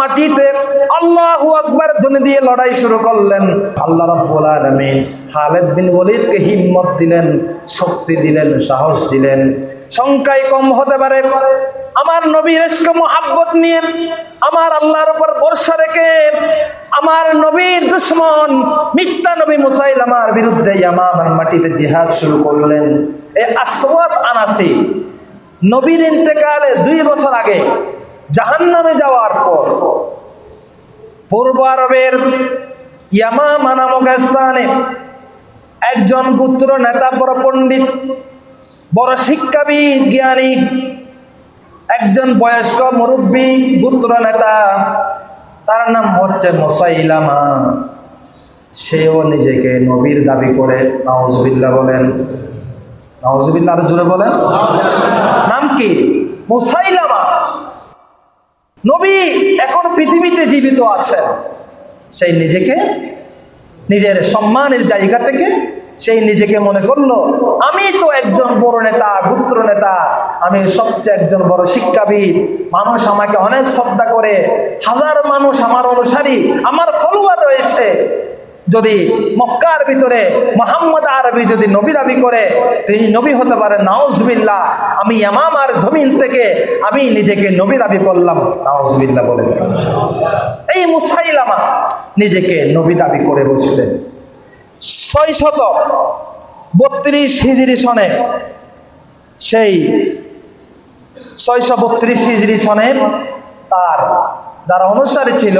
মাটিতে দিয়ে লড়াই শুরু করলেন। বিন হিম্মত দিলেন, শক্তি দিলেন, সাহস দিলেন। সংখ্যায় কম হতে পারে। আমার নবীর মোহাব্বত নিয়ে আমার আল্লাহর উপর ভরসা রেখে আমার নবীর দুশ্মন মিথ্যা নবী মুসাইলামার বিরুদ্ধে ইয়ামামার মাটিতে জিহাদ শুরু করলেন। এ আসওয়াদ আনাসি, নবীর ইন্তেকালে দুই বছর আগে জাহান্নামে যাওয়ার পর। পূর্ব আরবের ইয়ামামা নামক স্থানে একজন পুত্র নেতা, বড় পণ্ডিত, বড় শিক্ষাবিদ, জ্ঞানী, একজন বয়স্ক মুরব্বী পুত্র নেতা, তার নাম হচ্ছে মোসাইলামা। সেও নিজেকে নবীর দাবি করে নওয়াজবিল্লা বলেন। নওয়াজবিল্লা আর জোরে বলেন। নাম কি? মুসাইলামা। নবী এখন পৃথিবীতে জীবিত আছেন। সেই নিজেকে, নিজের সম্মানের জায়গা থেকে সেই নিজেকে মনে করল, আমি তো একজন বড় নেতা, গুত্র নেতা, আমি সবচেয়ে একজন বড় শিক্ষাবিদ। মানুষ আমাকে অনেক শ্রদ্ধা করে, হাজার মানুষ আমার অনুসারী, আমার ফলোয়ার রয়েছে। যদি মক্কার ভিতরে মোহাম্মদ আরবি যদি নবী দাবি করে, তিনি নবী হতে পারে নাউজবিল্লা আমি ইয়ামামার জমিন থেকে আমি নিজেকে নবী দাবি করলাম। নাউজবিল্লা বলে এই মুসাইলামা নিজেকে নবী দাবি করে বসলেন। ছয় শত বত্রিশ হিজড়ি সনে সেই ছয়শো বত্রিশ হিজড়ি সনে তার, যারা অনুসারী ছিল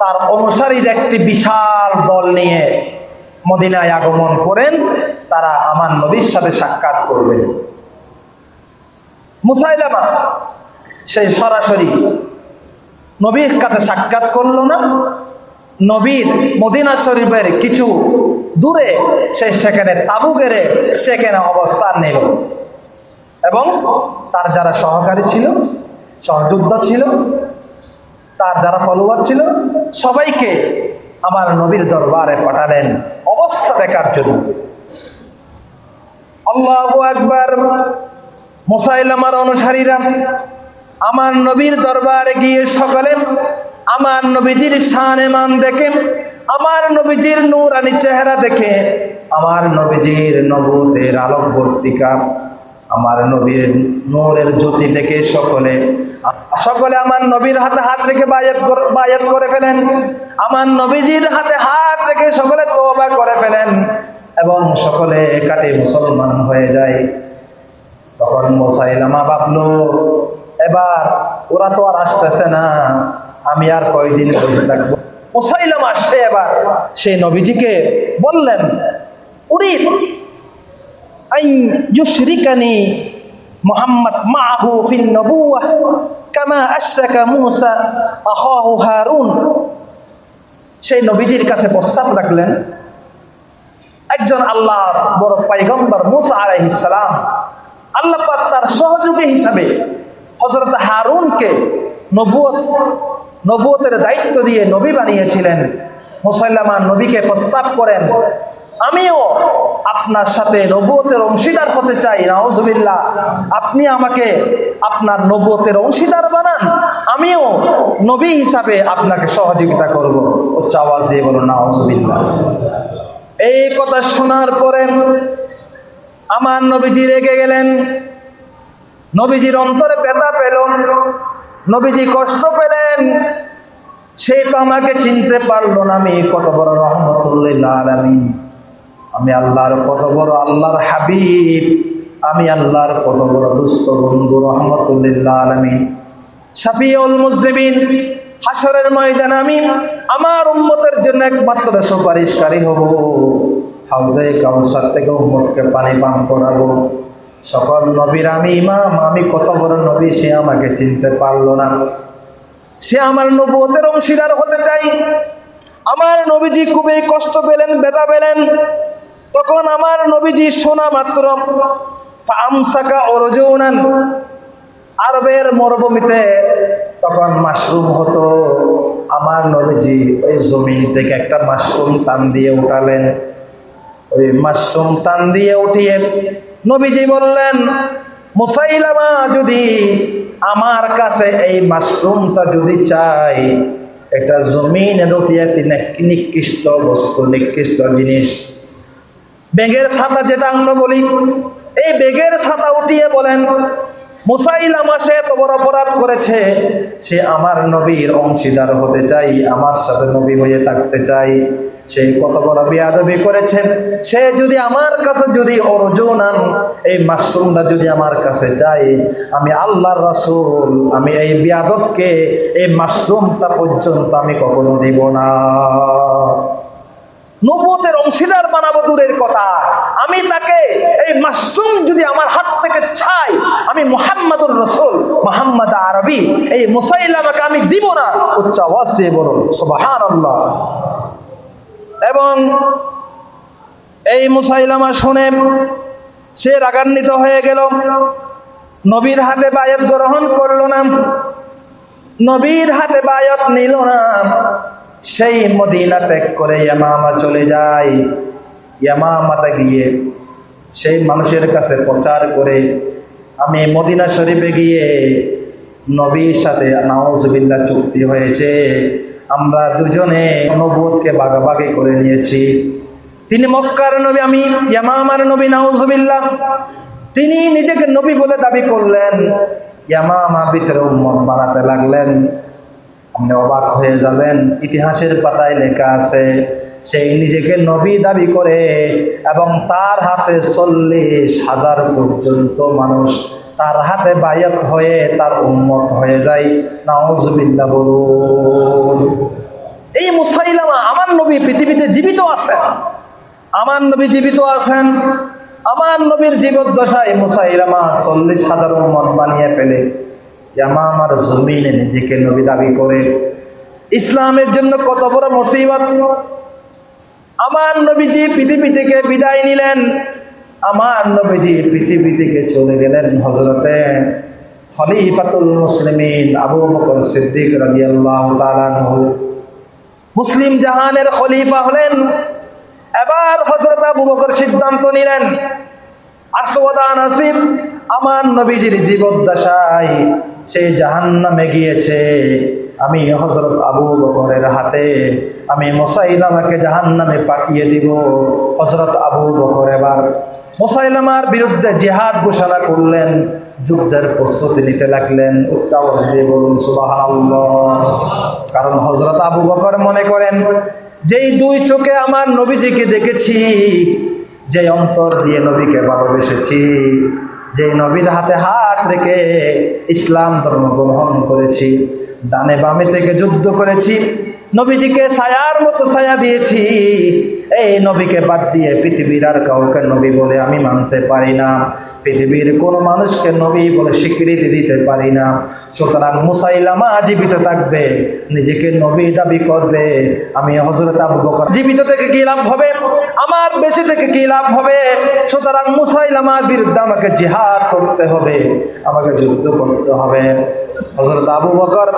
তার অনুসারীর একটি বিশাল দল নিয়ে মদিনায় আগমন করেন, তারা আমার নবীর সাথে সাক্ষাৎ করবে মুসাইলামা সেই সরাসরি নবীর কাছে সাক্ষাৎ করল না। নবীর মদিনা শরীফের কিছু দূরে সে সেখানে তাবু গেড়ে সেখানে অবস্থান নিল এবং তার যারা সহকারী ছিল, সহযোদ্ধা ছিল তার যারা ফলোয়ার ছিল, সবাইকে আমার নবীর দরবারে পাঠালেন। অবস্থা দেখার জন্য। আল্লাহ একবার মুসাইলামার অনুসারীরা আমার নবীর দরবারে গিয়ে সকলে আমার নবীজির শান মান দেখে, আমার নবীজির নূরানি চেহারা দেখে, আমার নবীজির নবতের আলোকবর্তিকা আমার নবীর নূরের জ্যোতি দেখে সকলে সকলে আমার নবীর হাতে হাত রেখে বায়াত বায়াত করে ফেলেন। আমার নবীজির হাতে হাত রেখে সকলে তোবা করে ফেলেন এবং সকলে কাটে মুসলমান হয়ে যায়। তখন মোসাইলামা ভাবলো এবার ওরা তো আর আসতেছে না, আমি আর কয়দিন বসে থাকব? মোসাইলামা সে এবার। সেই নবীজিকে বললেন, উরিদ ইউশরিকানি মোহাম্মদ মাহু ফিন নবুয়াহ কামা আশরাকা মুসা আহাহু হারুন। সেই নবীজির কাছে প্রস্তাব রাখলেন, একজন আল্লাহর বড় পাইগম্বর মুসা আলাইহিস সালাম, আল্লাহ পাক তার সহযোগী হিসাবে হজরত হারুনকে নবুয়ত নবুয়তের দায়িত্ব দিয়ে নবী বানিয়েছিলেন। মুসাইলামা নবীকে প্রস্তাব করেন আমিও আপনার সাথে নবুয়তের অংশীদার হতে চাই, নাউজুবিল্লাহ। আপনি আমাকে আপনার নবুয়তের অংশীদার বানান, আমিও নবী হিসাবে আপনাকে সহযোগিতা করব। উচ্চ আওয়াজ দিয়ে বলুন, নাউজুবিল্লাহ। এই কথা শোনার পরে আমার নবীজি রেগে গেলেন, নবীজির অন্তরে ব্যথা পেল, নবীজি কষ্ট পেলেন। সে তো আমাকে চিনতে পারল না, আমি কত বড় রহমতুল্লাহ আলামিন। আমি আল্লাহর কত বড় আল্লাহর হাবিব, আমি আল্লাহর কত বড় দুস্থ বন্ধু রহমতুল্লাহ আলামিন। শাফিউল মুসলিমিন হাসরের ময়দান আমি আমার উম্মতের জন্য একমাত্র সুপারিশকারী হব। হাউজে কাউসার থেকে উম্মতকে পানি পান করাবো। সকল নবীর আমি ইমাম, আমি কত বড় নবী সে আমাকে চিনতে পারল না। সে আমার নবুয়তের অংশীদার হতে চাই। আমার নবীজি খুবই কষ্ট পেলেন বেদা পেলেন। তখন আমার নবীজি শোনা মাত্র আরবের মরুভূমিতে তখন মাশরুম হতো। আমার নবীজি ওই জমিন থেকে একটা মাশরুম টান দিয়ে উঠালেন। ওই মাশরুম টান দিয়ে উঠিয়ে নবীজি বললেন, মুসাইলামা, যদি আমার কাছে এই মাশরুমটা যদি চাই, এটা জমিনের অতিয়াতি নিকৃষ্ট বস্তু, নিকৃষ্ট জিনিস বেগের ছাতা যেটা আমরা বলি, এই বেগের ছাতা উঠিয়ে বলেন মুসাইলামা সে বড় অপরাধ করেছে, সে আমার নবীর অংশীদার হতে চাই, আমার সাথে নবী হয়ে থাকতে চাই, সে কত বড় বিয়াদবি করেছে, সে যদি আমার কাছে যদি অর্জুন আন এই মাশরুমটা যদি আমার কাছে চাই, আমি আল্লাহর রাসূল, আমি এই বিয়াদবকে, এই মাশরুমটা পর্যন্ত আমি কখনো দিব না। নবুয়তের অংশীদার বানাবো দূরের কথা। আমি তাকে এই মাসরুম যদি আমার হাত থেকে ছাই, আমি মোহাম্মদুর রসুল, মোহাম্মদ আরবি, এই মুসাইলামাকে আমি দিব না, উচ্চ আওয়াজ দিয়ে বলুন সুবাহান এবং এই মুসাইলামা শুনে সে রাগান্বিত হয়ে গেল। নবীর হাতে বায়াত গ্রহণ করল না, নবীর হাতে বায়াত নিল না। সেই মদিনা ত্যাগ করে ইয়ামামা চলে যায়। ইয়ামামাতে গিয়ে সেই মানুষের কাছে প্রচার করে, আমি মদিনা শরীফে গিয়ে নবীর সাথে নাওজবিল্লা চুক্তি হয়েছে। আমরা দুজনে নবুদকে বাগাবাগি করে নিয়েছি। তিনি মক্কার নবী, আমি ইয়ামামার নবী নাওজবিল্লা তিনি নিজেকে নবী বলে দাবি করলেন। ইয়ামামা ভিতরে উম্মত বানাতে লাগলেন। আপনি অবাক হয়ে যাবেন, ইতিহাসের পাতায় লেখা আছে, সেই নিজেকে নবী দাবি করে এবং তার হাতে চল্লিশ হাজার পর্যন্ত মানুষ তার হাতে বায়াত হয়ে তার উন্মত হয়ে যায়। নাওজবিল্লা বলুন। এই মুসাইলামা আমার নবী পৃথিবীতে জীবিত আছেন। আমার নবী জীবিত আছেন। আমার নবীর জীবদ্দশায় মুসাইলামা চল্লিশ হাজার উম্মত বানিয়ে ফেলে। আমার জমিনে নিজেকে নবী দাবি করে, ইসলামের জন্য কত বড় মুসিবত। আমার নবীজি পৃথিবী থেকে বিদায় নিলেন, আমার নবীজি পৃথিবী থেকে চলে গেলেন হজরতে খলিফাতুল মুসলিমিন আবু বকর সিদ্দিক রাদিয়াল্লাহু তাআলা মুসলিম জাহানের খলিফা হলেন, এবার হজরত আবু বকর সিদ্ধান্ত নিলেন, আসওয়াদা নাসিব আমার নবীজির জীবদ্দশায় সেই জাহান্নামে গিয়েছে। আমি হজরত আবু বকরের হাতে আমি মোসাইলামাকে জাহান্নামে পাঠিয়ে দিব। হজরত আবু বকর এবার মোসাইলামার বিরুদ্ধে জেহাদ ঘোষণা করলেন, যুদ্ধের প্রস্তুতি নিতে লাগলেন। উচ্চাবাস দিয়ে বলুন সুবাহ কারণ হজরত আবু বকর মনে করেন, যেই দুই চোখে আমার নবীজিকে দেখেছি, যে অন্তর দিয়ে নবীকে ভালোবেসেছি যে নবীর হাতে হাত রেখে ইসলাম ধর্ম গ্রহণ করেছি দানে বামে থেকে যুদ্ধ করেছি, নবীজিকে সায়ার মতো ছায়া দিয়েছি এই নবীকে বাদ দিয়ে পৃথিবীর আর কাউকে নবী বলে আমি মানতে পারি না। পৃথিবীর কোনো মানুষকে নবী বলে স্বীকৃতি দিতে পারি না। সুতরাং মুসাইলামা জীবিত থাকবে, নিজেকে নবী দাবি করবে। আমি হজরত আবু বকর জীবিত থেকে কি লাভ হবে? আমার বেঁচে থেকে কি লাভ হবে? সুতরাং মুসাইলামার বিরুদ্ধে আমাকে জিহাদ করতে হবে, আমাকে যুদ্ধ করতে হবে। হজরত আবু বকর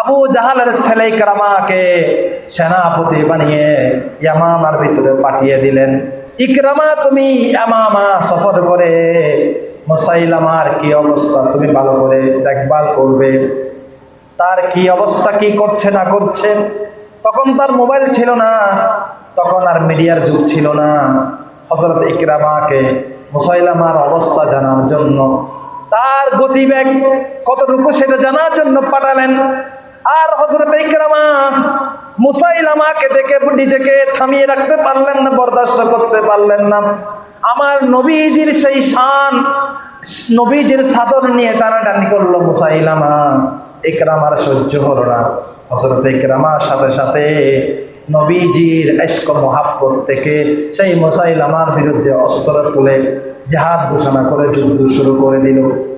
আবু জাহালের ছেলে কারামাকে সেনাপতি বানিয়ে ইয়ামামার ভিতরে পাঠিয়ে দিলেন, ইকরামা, তুমি ইয়ামামা সফর করে মোসাইলামার কি অবস্থা? তুমি ভালো করে দেখভাল করবে। তার কি অবস্থা, কি করছে, না করছে? তখন তার মোবাইল ছিল না, তখন আর মিডিয়ার যুগ ছিল না। হজরত ইকরামাকে মুসাইলামার অবস্থা জানার জন্য তার গতিবেগ কতটুকু সেটা জানার জন্য পাঠালেন আর হজরত মুসাইলামাকে দেখে নিজেকে থামিয়ে রাখতে পারলেন না, বরদাস্ত করতে পারলেন না। আমার নবীজির সেই শান, নবীজির সাদর নিয়ে টানাটানি করল মুসাইলামা। ইকরামার সহ্য হলো না। হজরত ইকরামার সাথে সাথে নবীজির এস্ক মহাব্বত থেকে সেই মুসাইলামার বিরুদ্ধে অস্ত্র তুলে জাহাদ ঘোষণা করে যুদ্ধ শুরু করে দিল।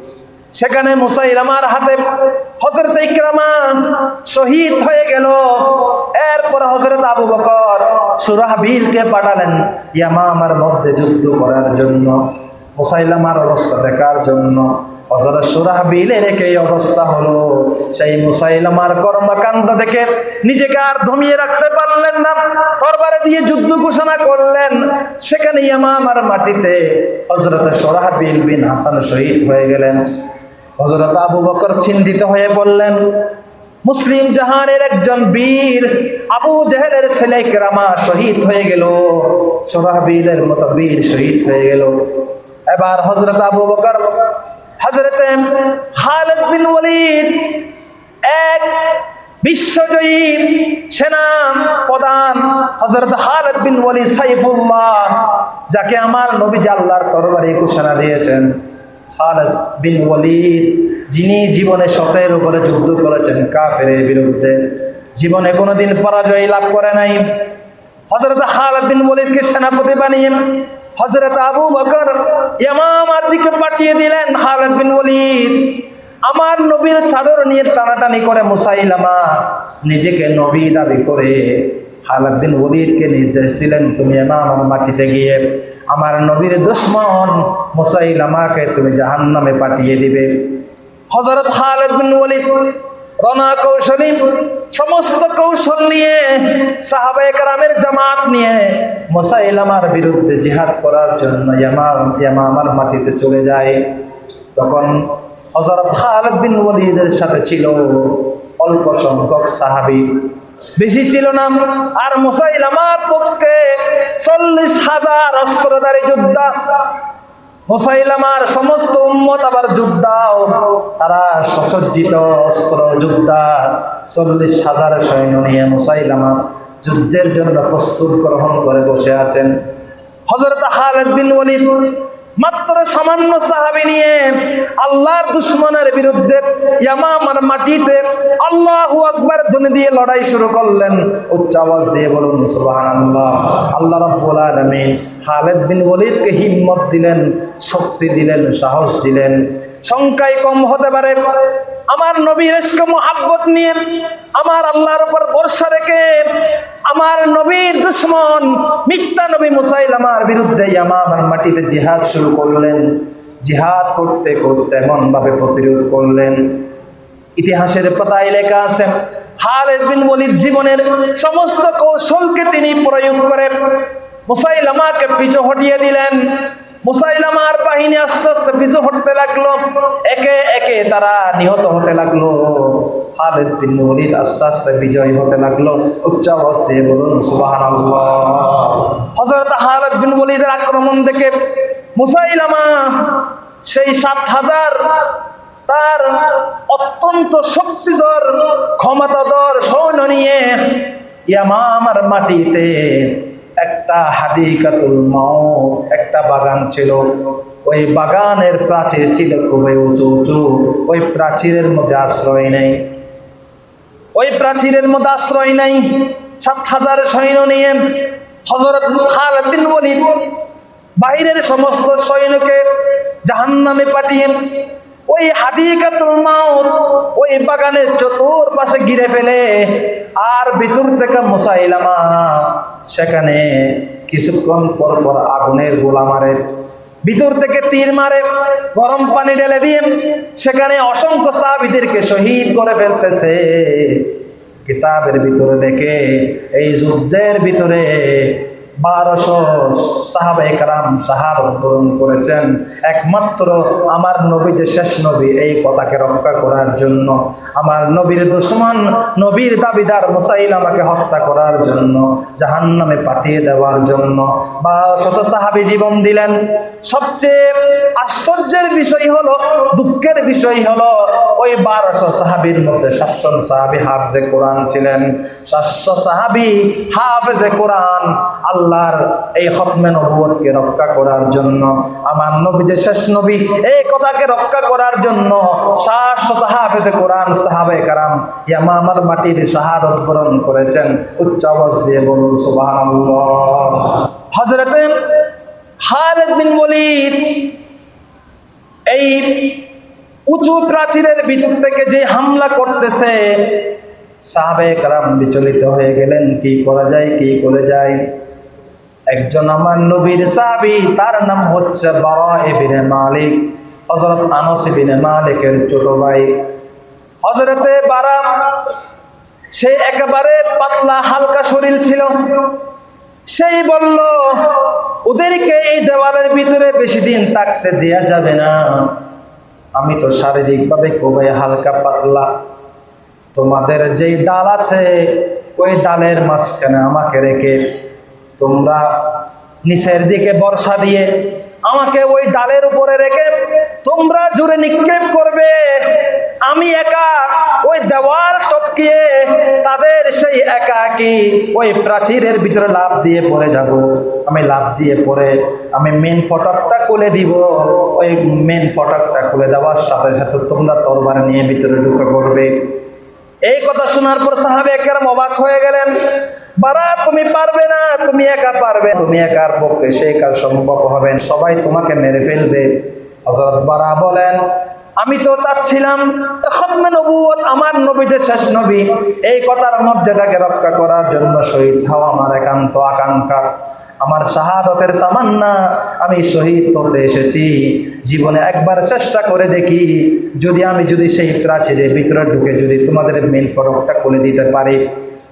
সেখানে মুসাইলামার হাতে হজরত ইকরামা শহীদ হয়ে গেল। এরপর হজরত আবু বকর সুরাহবিলকে পাঠালেন ইয়ামামার মধ্যে যুদ্ধ করার জন্য, মুসাইলামার অবস্থা দেখার জন্য। হজরত সুরাহবিলের একই অবস্থা হলো, সেই মুসাইলামার কর্মকাণ্ড দেখে নিজেকে আর ধমিয়ে রাখতে পারলেন না। তরবারে দিয়ে যুদ্ধ ঘোষণা করলেন। সেখানে ইয়ামামার মাটিতে হজরত সোরাহবিল বিন হাসান শহীদ হয়ে গেলেন। হজরত আবু বকর চিন্তিত হয়ে পড়লেন মুসলিম জাহানের একজন বীর আবু জাহেলের ছেলে কেরামা শহীদ হয়ে গেল। সোহাবিলের মতো বীর শহীদ হয়ে গেল। এবার হজরত আবু বকর হজরত খালেদ বিন ওয়ালিদ, এক বিশ্বজয়ী সেনা প্রধান হজরত খালেদ বিন ওয়ালিদ সাইফুল্লাহ, যাকে আমার নবী আল্লাহর তরবারে ঘোষণা দিয়েছেন। খালেদ বিন ওয়ালিদ, যিনি জীবনে সতের উপরে যুদ্ধ করেছেন কাফেরের বিরুদ্ধে। জীবনে কোনোদিন পরাজয় লাভ করে নাই। হজরত খালেদ বিন ওয়ালিদকে সেনাপতি বানিয়ে হজরত আবু বকর ইয়ামামার দিকে পাঠিয়ে দিলেন খালেদ বিন ওয়ালিদ। আমার নবীর চাদর নিয়ে টানাটানি করে মুসাইলামা নিজেকে নবী দাবি করে খালেদ বিন ওলিদকে নির্দেশ দিলেন, তুমি আমার মাটিতে গিয়ে আমার নবীর দুশ্মন মুসাইলামাকে তুমি জাহান্নামে পাঠিয়ে দিবে। হজরত খালেদ বিন ওলিদ রনা কৌশলী, সমস্ত কৌশল নিয়ে, সাহাবায়ে কারামের জামাত নিয়ে মুসাইলামার বিরুদ্ধে জিহাদ করার জন্য ইয়ামাম, ইয়ামামার মাটিতে চলে যায়। তখন হজরত খালেদ বিন ওয়ালিদের সাথে ছিল অল্প সংখ্যক সাহাবি। বেশি ছিল না আর মুসাইলামার পক্ষে চল্লিশ হাজার অস্ত্রধারী যোদ্ধা। মুসাইলামার সমস্ত উম্মত আবার যোদ্ধাও তারা সসজ্জিত অস্ত্র যোদ্ধা। চল্লিশ হাজার সৈন্য নিয়ে মুসাইলামা যুদ্ধের জন্য প্রস্তুত গ্রহণ করে বসে আছেন। হজরত খালেদ বিন ওয়ালিদ মাত্র সামান্য সাহাবি নিয়ে আল্লাহর দুশ্মনের বিরুদ্ধে ইয়ামামার মাটিতে আল্লাহ আকবার ধ্বনি দিয়ে লড়াই শুরু করলেন। উচ্চ আওয়াজ দিয়ে বলুন, সুবহানাল্লাহ। আল্লাহ রাব্বুল আলামিন হালেদ বিন ওয়ালিদকে হিম্মত দিলেন, শক্তি দিলেন, সাহস দিলেন। সংখ্যায় কম হতে পারে। আমার নবীর মোহাব্বত নিয়ে আমার আল্লাহর উপর ভরসা রেখে আমার নবীর দুশ্মন মিথ্যা নবী মুসাইলামার বিরুদ্ধে আমার মাটিতে জিহাদ শুরু করলেন। জিহাদ করতে করতে এমন ভাবে প্রতিরোধ করলেন। ইতিহাসের পাতায় লেখা আছে, খালেদ বিন ওয়ালিদ জীবনের সমস্ত কৌশলকে তিনি প্রয়োগ করে মুসাইলামাকে পিছু হটিয়ে দিলেন। মুসাইলামার বাহিনী আস্তে আস্তে পিছু হটতে লাগল। একে একে তারা নিহত হতে লাগল। খালেদ বিন ওয়ালিদ আস্তে আস্তে বিজয় হতে লাগল। উচ্চ দিয়ে বলুন, সুবহানাল্লাহ। হযরত খালেদ বিন ওয়ালিদের আক্রমণ দেখে মুসাইলামা সেই সাত হাজার তার অত্যন্ত শক্তিধর, ক্ষমতাধর সৈন্য নিয়ে ইয়ামামার মাটিতে একটা হাদিকাতুল মাও একটা বাগান ছিল। ওই বাগানের প্রাচীর ছিল খুবই উঁচু উঁচু, ওই প্রাচীরের মধ্যে আশ্রয় নেই। ওই প্রাচীরের মধ্যে আশ্রয় নাই। সাত হাজার সৈন্য নিয়ে হজরত খালেদ বিন বাইরের সমস্ত সৈন্যকে জাহান্নামে পাঠিয়ে ওই হাদিকাতুল মাউত ওই বাগানের চতুর্পাশে ঘিরে ফেলে আর ভিতর থেকে মুসাইলামা, সেখানে কিছুক্ষণ পর পর আগুনের গোলা মারে। ভিতর থেকে তীর মারে, গরম পানি ঢেলে দিয়ে সেখানে অসংখ্য সাহাবিদেরকে শহীদ করে ফেলতেছে। কিতাবের ভিতরে দেখে, এই যুদ্ধের ভিতরে বারোশো সাহাবাই কারাম শাহাদত পূরণ করেছেন। একমাত্র আমার নবী যে শেষ নবী, এই কথাকে রক্ষা করার জন্য। আমার নবীর দুশ্মন, নবীর দাবিদার মুসাইল আমাকে হত্যা করার জন্য, জাহান্নামে পাঠিয়ে দেওয়ার জন্য। বা শত সাহাবি জীবন দিলেন। সবচেয়ে আশ্চর্যের বিষয় হলো, দুঃখের বিষয় হলো, ওই বারোশো সাহাবির মধ্যে সাতশো সাহাবি হাফজে কোরআন ছিলেন। সাতশো সাহাবি হাফজে কোরআন আল্লাহর এই খতমে নবুয়তকে রক্ষা করার জন্য। আমার নবী যে শেষ নবী, এই কথাকে রক্ষা করার জন্য শাশ্বত হাফেজে কোরআন সাহাবে কারাম ইয়ামা আমার মাটির শাহাদত বরণ করেছেন। উচ্চ আওয়াজ দিয়ে বলুন, সুবহানাল্লাহ। হযরতে খালেদ বিন এই উঁচু প্রাচীরের ভিতর থেকে যে হামলা করতেছে সাহাবে কারাম বিচলিত হয়ে গেলেন, কি করা যায়, কি করে যায়? একজন আমার নবীর সাহাবি, তার নাম হচ্ছে বারা ইবনে মালিক, হযরত আনস ইবনে মালিকের ছোট ভাই। হযরতে বারা সে একেবারে পাতলা, হালকা শরীর ছিল। সেই বলল, ওদেরকে এই দেওয়ালের ভিতরে বেশি দিন থাকতে দেয়া যাবে না। আমি তো শারীরিকভাবে খুবই হালকা পাতলা। তোমাদের যেই ডাল আছে, ওই ডালের মাঝখানে আমাকে রেখে তোমরা নিচের দিকে বর্ষা দিয়ে আমাকে ওই ডালের উপরে রেখে তোমরা জুড়ে নিক্ষেপ করবে। আমি একা ওই দেওয়াল টপকিয়ে তাদের সেই একাকি ওই প্রাচীরের ভিতরে লাভ দিয়ে পড়ে যাব। আমি লাভ দিয়ে পড়ে আমি মেন ফটকটা খুলে দিব। ওই মেন ফটকটা খুলে দেওয়ার সাথে সাথে তোমরা তরবার নিয়ে ভিতরে ঢুকে পড়বে। এই কথা শোনার পর সাহাবে একের অবাক হয়ে গেলেন। বারা তুমি পারবে না, তুমি একা পারবে। তুমি একার পক্ষে সেই কাজ সম্ভব হবে সবাই তোমাকে মেরে ফেলবে। হজরত বারা বলেন, আমি তো চাচ্ছিলাম আমার নবীদের শেষ নবী। এই কথার মর্যাদাকে রক্ষা করার জন্য শহীদ হওয়া আমার একান্ত আকাঙ্ক্ষা। আমার শাহাদতের তামান্না, আমি শহীদ হতে এসেছি। জীবনে একবার চেষ্টা করে দেখি, যদি আমি যদি সেই প্রাচীরের ভিতরে ঢুকে যদি তোমাদের মেন ফরকটা খুলে দিতে পারি,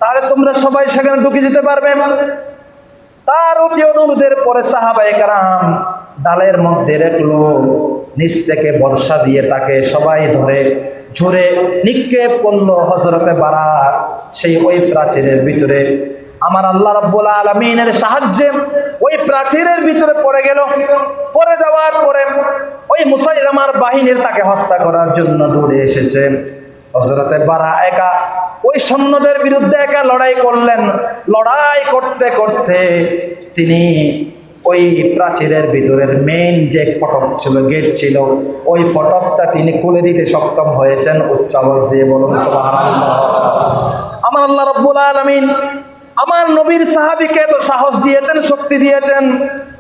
তাহলে তোমরা সবাই সেখানে ঢুকে যেতে পারবে। তার অতি অনুরোধের পরে সাহাবাই কারাম ডালের মধ্যে রাখল, নিচ থেকে বর্ষা দিয়ে তাকে সবাই ধরে ঝরে নিক্ষেপ করল হজরতে বাড়া সেই ওই প্রাচীরের ভিতরে। আমার আল্লাহ রব্বুল আলমিনের সাহায্যে ওই প্রাচীরের ভিতরে পড়ে গেল। পড়ে যাওয়ার পরে ওই মুসাইলামার বাহিনীর তাকে হত্যা করার জন্য দৌড়ে এসেছে। হজরতে বারা একা ওই সৈন্যদের বিরুদ্ধে একা লড়াই করলেন। লড়াই করতে করতে তিনি ওই প্রাচীরের ভিতরের মেইন যে ফটক ছিল গেট ছিল, ওই ফটকটা তিনি খুলে দিতে সক্ষম হয়েছেন। উচ্চ আওয়াজ দিয়ে বলুন আমার আল্লাহ রব্বুল আলমিন আমার নবীর সাহাবিকে তো সাহস দিয়েছেন, শক্তি দিয়েছেন।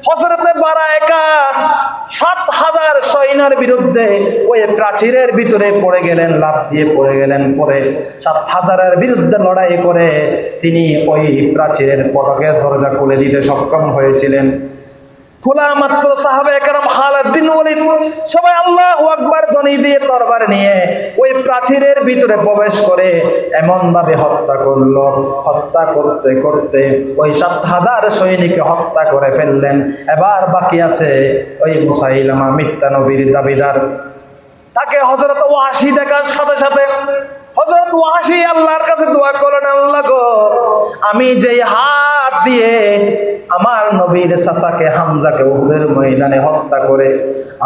হজরতে বারা একা সাত হাজার সৈন্যের বিরুদ্ধে ওই প্রাচীরের ভিতরে পড়ে গেলেন লাভ দিয়ে পড়ে গেলেন পরে সাত হাজারের বিরুদ্ধে লড়াই করে তিনি ওই প্রাচীরের পটকের দরজা খুলে দিতে সক্ষম হয়েছিলেন। খোলা মাত্র সাহাবে একরাম খালেদ বিন সবাই আল্লাহ আকবার ধ্বনি দিয়ে তরবার নিয়ে ওই প্রাচীরের ভিতরে প্রবেশ করে এমন ভাবে হত্যা করল। হত্যা করতে করতে ওই সাত হাজার সৈনিককে হত্যা করে ফেললেন। এবার বাকি আছে ওই মুসাইলামা মিথ্যা নবীর দাবিদার। তাকে হজরত ওয়াসি দেখার সাথে সাথে হজরত ওয়াসি আল্লাহর কাছে দোয়া করলেন, আল্লাহ গো, আমি হাত দিয়ে আমার নবীর চাচাকে, হামজাকে ময়দানে হত্যা করে,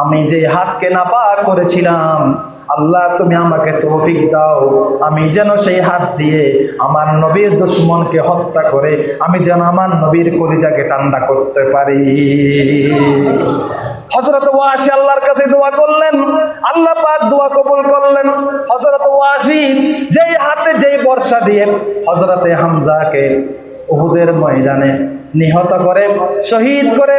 আমি হাতকে করেছিলাম, আল্লাহ তুমি আমাকে তৌফিক দাও। আমি যেন সেই হাত দিয়ে আমার নবীর দুশ্মনকে হত্যা করে, আমি যেন আমার নবীর কলিজাকে ঠান্ডা করতে পারি। হজরত ওয়াসি আল্লাহর কাছে দোয়া করলেন, আল্লাহ পাক দোয়া কবুল করলেন। হজরত ওয়াসি যেই হাতে যেই বর্ষা দিয়ে হজরতে হামজাকে উহুদের ময়দানে নিহত করে, শহীদ করে।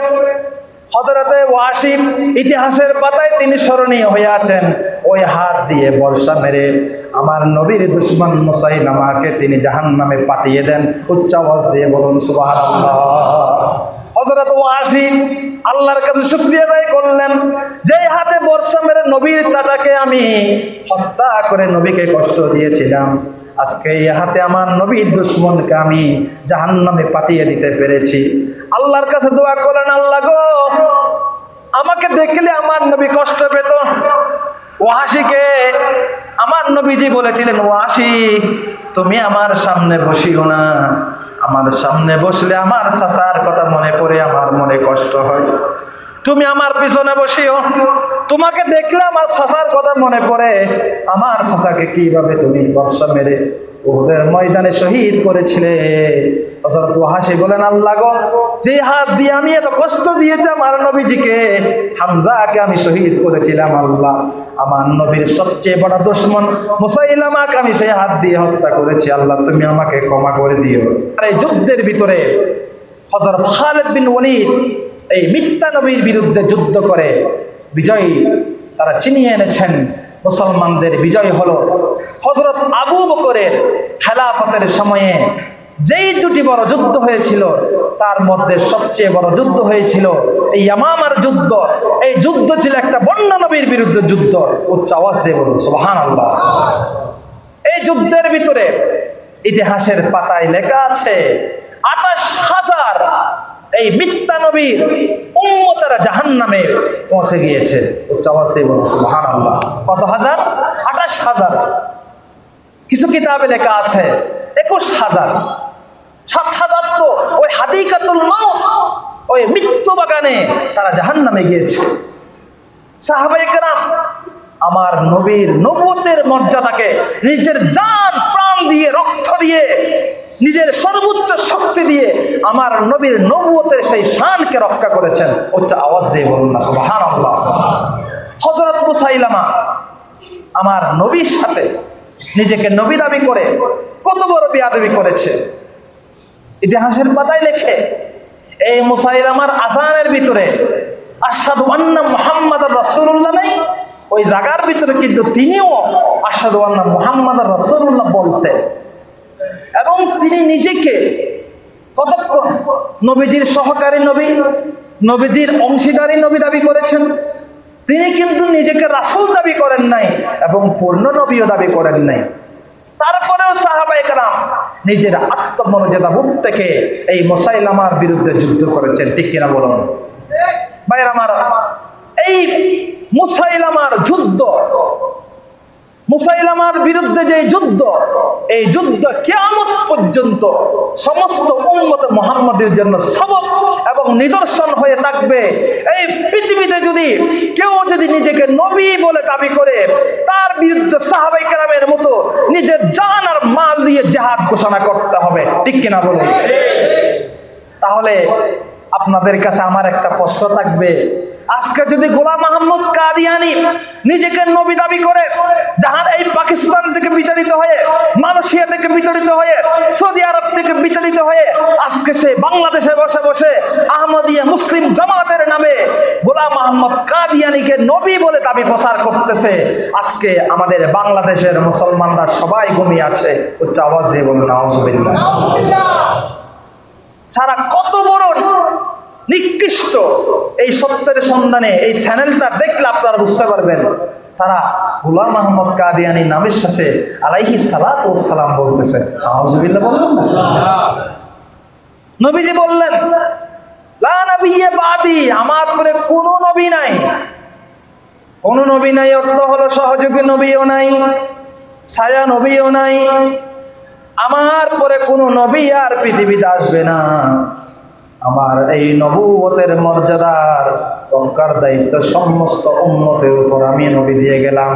হজরতে ওয়াসিম ইতিহাসের পাতায় তিনি স্মরণীয় হয়ে আছেন। ওই হাত দিয়ে বর্ষা মেরে আমার নবীর দুশ্মন মুসাইলামাকে তিনি জাহান নামে পাঠিয়ে দেন। উচ্চ আওয়াজ দিয়ে বলুন সুবাহ হজরত ওয়াসিম আল্লাহর কাছে শুক্রিয়া আদায় করলেন। যেই হাতে বর্ষা মেরে নবীর চাচাকে আমি হত্যা করে নবীকে কষ্ট দিয়েছিলাম। আজকে এই হাতে আমার নবীর দুশ্মনকে আমি জাহান্নামে পাঠিয়ে দিতে পেরেছি। আল্লাহর কাছে দোয়া করলেন, আল্লাহ গো, আমাকে দেখলে আমার নবী কষ্ট পেত। ওয়াসিকে আমার নবীজি বলেছিলেন, ওয়াসি, তুমি আমার সামনে বসিও না। আমার সামনে বসলে আমার চাচার কথা মনে পড়ে আমার মনে কষ্ট হয়। তুমি আমার পিছনে বসিও। তোমাকে দেখলে আমার চাচার কথা মনে পড়ে। আমার চাচাকে কীভাবে তুমি বর্ষা মেরে ওদের ময়দানে শহীদ করেছিলে? হযরত হাসি বলেন, আল্লাহ গো, যে হাত দিয়ে আমি এত কষ্ট দিয়েছি আমার নবীজিকে, হামজাকে আমি শহীদ করেছিলাম, আল্লাহ। আমার নবীর সবচেয়ে বড় দুশ্মন মুসাইলামাকে আমি সেই হাত দিয়ে হত্যা করেছি, আল্লাহ, তুমি আমাকে ক্ষমা করে দিও। আর এই যুদ্ধের ভিতরে হজরত খালেদ বিন ওয়ালিদ এই মিথ্যা নবীর বিরুদ্ধে যুদ্ধ করে বিজয়ী তারা চিনিয়ে এনেছেন। মুসলমানদের বিজয় হল হজরত আবু বকরের খেলাফতের সময়ে যেই দুটি বড় যুদ্ধ হয়েছিল, তার মধ্যে সবচেয়ে বড় যুদ্ধ হয়েছিল এই ইয়ামামার যুদ্ধ। এই যুদ্ধ ছিল একটা বন্য নবীর বিরুদ্ধে যুদ্ধ। উচ্চ আওয়াজ দিয়ে বলুন সুবহান আল্লাহ এই যুদ্ধের ভিতরে ইতিহাসের পাতায় লেখা আছে, আঠাশ হাজার এই মিথ্যা নবীর উম্মতেরা জাহান নামে পৌঁছে গিয়েছে। উচ্চ অবস্থায় বলছে মহান আল্লাহ কত হাজার? আঠাশ হাজার। কিছু কিতাবে লেখা আছে, একুশ হাজার। সাত হাজার তো ওই হাদিকাতুল ওই মৃত্যু বাগানে তারা জাহান নামে গিয়েছে সাহাবাইকেরাম আমার নবীর নবতের মর্যাদাকে নিজের জান, প্রাণ দিয়ে, রক্ত দিয়ে নিজের সর্বোচ্চ শক্তি দিয়ে আমার নবীর নবুয়তের সেই শানকে রক্ষা করেছেন। উচ্চ আওয়াজ দিয়ে বলুন না সুবাহান আল্লাহ হজরত মুসাইলামা আমার নবীর সাথে নিজেকে নবী দাবি করে কত বড় বিয়াদবি করেছে। ইতিহাসের পাতায় লেখে, এই মুসাইলামার আসানের ভিতরে আসাদু আন্না মোহাম্মদ রসুল্লাহ নাই, ওই জায়গার ভিতরে কিন্তু তিনিও আসাদু আন্না মোহাম্মদ রসুল্লাহ বলতেন। এবং তিনি নিজেকে কতক্ষণ নবীজির সহকারী নবী, নবীজির অংশীদারী নবী দাবি করেছেন। তিনি কিন্তু নিজেকে রাসুল দাবি করেন নাই এবং পূর্ণ নবীও দাবি করেন নাই। তারপরেও সাহাবাই কালাম নিজের আত্মমর্যাদা বোধ থেকে এই মোসাইলামার বিরুদ্ধে যুদ্ধ করেছেন। ঠিক কিনা বলুন? ভাইয়ের আমার, এই মুসাইলামার যুদ্ধ মুসাইলামার বিরুদ্ধে যে যুদ্ধ এই যুদ্ধ কেয়ামত পর্যন্ত সমস্ত উন্মত মোহাম্মদের জন্য সবক এবং নিদর্শন হয়ে থাকবে। এই পৃথিবীতে যদি কেউ যদি নিজেকে নবী বলে দাবি করে তার বিরুদ্ধে সাহাবাই কেরামের মতো নিজের জান আর মাল দিয়ে জাহাজ ঘোষণা করতে হবে। ঠিক কিনা বলুন? তাহলে আপনাদের কাছে আমার একটা প্রশ্ন থাকবে। আজকে যদি গোলাম মাহমুদ কাদিয়ানি নিজেকে নবী দাবি করে যাহার এই পাকিস্তান থেকে বিতাড়িত হয়ে মালয়েশিয়া থেকে বিতাড়িত হয়ে সৌদি আরব থেকে বিতাড়িত হয়ে আজকে সে বাংলাদেশে বসে বসে আহমদিয়া মুসলিম জামাতের নামে গোলাম আহমদ কাদিয়ানিকে নবী বলে দাবি প্রচার করতেছে। আজকে আমাদের বাংলাদেশের মুসলমানরা সবাই ঘুমিয়ে আছে। উচ্চ আওয়াজ দিয়ে বলুন সারা কত বড় নিকৃষ্ট এই সত্যের সন্ধানে এই চ্যানেলটা দেখলে আপনারা বুঝতে পারবেন। তারা গুলাম আহমদ কাদিয়ানি নামের শেষে আলাইহি সালাত ও সালাম বলতেছে। আহজুবিল্লাহ বললেন না? নবীজি বললেন আমার পরে কোনো নবী নাই। কোন নবী নাই অর্থ হলো সহযোগী নবীও নাই নবীও নাই। আমার পরে কোনো নবী আর পৃথিবীতে আসবে না। আমার এই নবুবতের মর্যাদার রক্ষার দায়িত্ব সমস্ত উন্মতের উপর আমি নবী দিয়ে গেলাম।